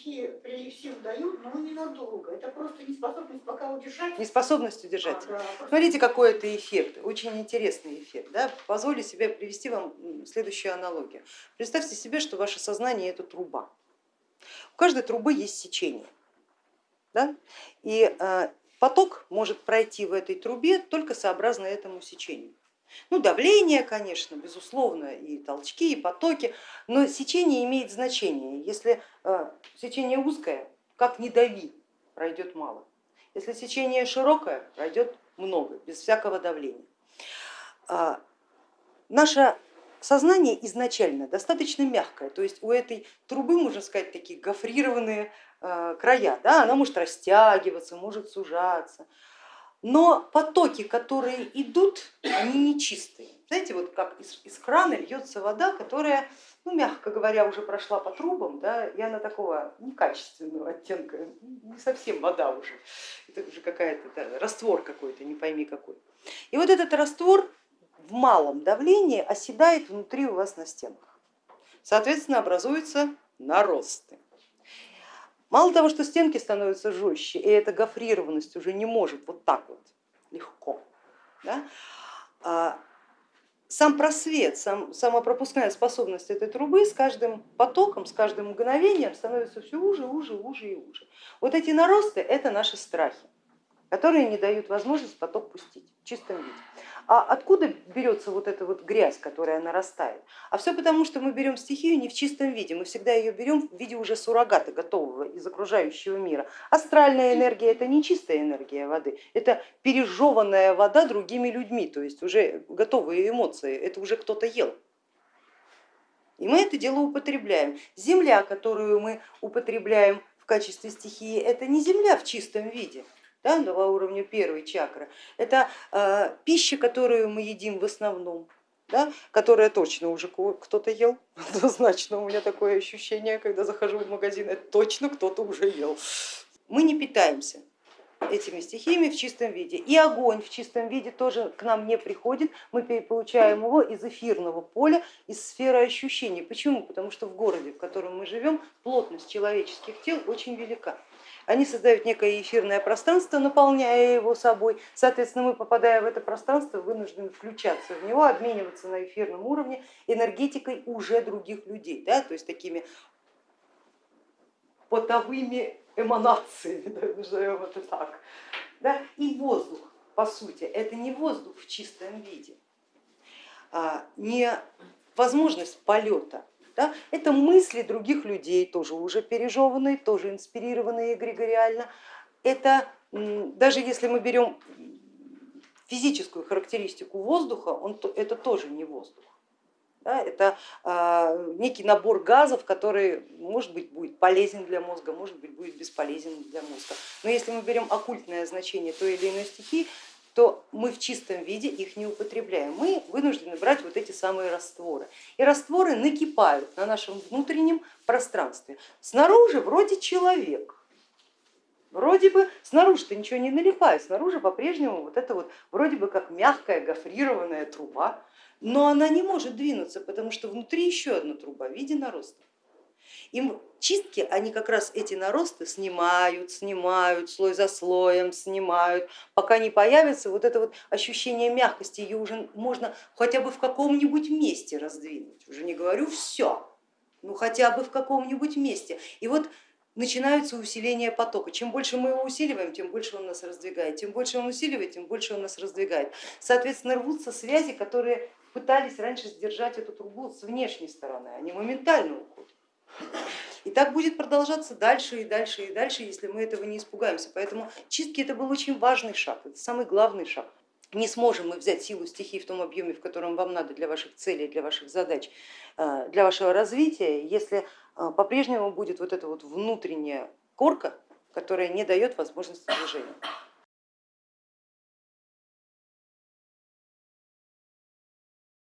стихии при силу дают, но ненадолго. Это просто неспособность пока удержать. Неспособность удержать. А, да, Смотрите, какой это эффект, очень интересный эффект. Да? Позволю себе привести вам следующую аналогию. Представьте себе, что ваше сознание это труба. У каждой трубы есть сечение. Да? И э, поток может пройти в этой трубе только сообразно этому сечению. Ну, давление, конечно, безусловно, и толчки, и потоки, но сечение имеет значение. Если э, сечение узкое, как не дави, пройдет мало. Если сечение широкое, пройдет много, без всякого давления. А, наше сознание изначально достаточно мягкое, то есть у этой трубы, можно сказать, такие гофрированные э, края, да? она может растягиваться, может сужаться, но потоки, которые идут, они нечистые. Знаете, вот как из, из крана льется вода, которая, ну, мягко говоря, уже прошла по трубам, да, и она такого некачественного оттенка, не совсем вода уже, это уже какая-то да, раствор какой-то, не пойми какой. И вот этот раствор в малом давлении оседает внутри у вас на стенах. Соответственно, образуются наросты. Мало того, что стенки становятся жестче, и эта гофрированность уже не может вот так вот легко. Да? А сам просвет, сам, сама пропускная способность этой трубы с каждым потоком, с каждым мгновением становится все уже, уже, уже и уже. Вот эти наросты это наши страхи, которые не дают возможность поток пустить в чистом виде. А откуда берется вот эта вот грязь, которая нарастает? А все потому, что мы берем стихию не в чистом виде, мы всегда ее берем в виде уже суррогата, готового из окружающего мира. Астральная энергия это не чистая энергия воды, это пережеванная вода другими людьми, то есть уже готовые эмоции, это уже кто-то ел. И мы это дело употребляем. Земля, которую мы употребляем в качестве стихии, это не земля в чистом виде, да, на уровне первой чакры. Это э, пища, которую мы едим в основном, да, которая точно уже кто-то ел, однозначно у меня такое ощущение, когда захожу в магазин, это точно кто-то уже ел. Мы не питаемся этими стихиями в чистом виде. И огонь в чистом виде тоже к нам не приходит, мы получаем его из эфирного поля, из сферы ощущений. Почему? Потому что в городе, в котором мы живем, плотность человеческих тел очень велика они создают некое эфирное пространство, наполняя его собой. Соответственно, мы, попадая в это пространство, вынуждены включаться в него, обмениваться на эфирном уровне энергетикой уже других людей, да, то есть такими потовыми эманациями, назовем это так. Да? И воздух, по сути, это не воздух в чистом виде, а не возможность полета, да? Это мысли других людей, тоже уже пережеванные, тоже инспирированные эгрегориально. Это даже если мы берем физическую характеристику воздуха, он, это тоже не воздух. Да, это э, некий набор газов, который может быть будет полезен для мозга, может быть будет бесполезен для мозга. Но если мы берем оккультное значение той или иной стихии, то мы в чистом виде их не употребляем. Мы вынуждены брать вот эти самые растворы. И растворы накипают на нашем внутреннем пространстве. Снаружи вроде человек, вроде бы снаружи-то ничего не налипает, снаружи по-прежнему вот это вот вроде бы как мягкая гофрированная труба, но она не может двинуться, потому что внутри еще одна труба в виде нароста. Им чистки, они как раз эти наросты снимают, снимают, слой за слоем снимают, пока не появится вот это вот ощущение мягкости, ее уже можно хотя бы в каком-нибудь месте раздвинуть, уже не говорю все, ну хотя бы в каком-нибудь месте. И вот начинается усиление потока. Чем больше мы его усиливаем, тем больше он нас раздвигает. Тем больше он усиливает, тем больше он нас раздвигает. Соответственно, рвутся связи, которые пытались раньше сдержать эту трубу с внешней стороны, они моментально уходят. И так будет продолжаться дальше и дальше и дальше, если мы этого не испугаемся. Поэтому чистки это был очень важный шаг, это самый главный шаг. Не сможем мы взять силу стихии в том объеме, в котором вам надо для ваших целей, для ваших задач, э, для вашего развития, если э, по-прежнему будет вот эта вот внутренняя корка, которая не дает возможности движения.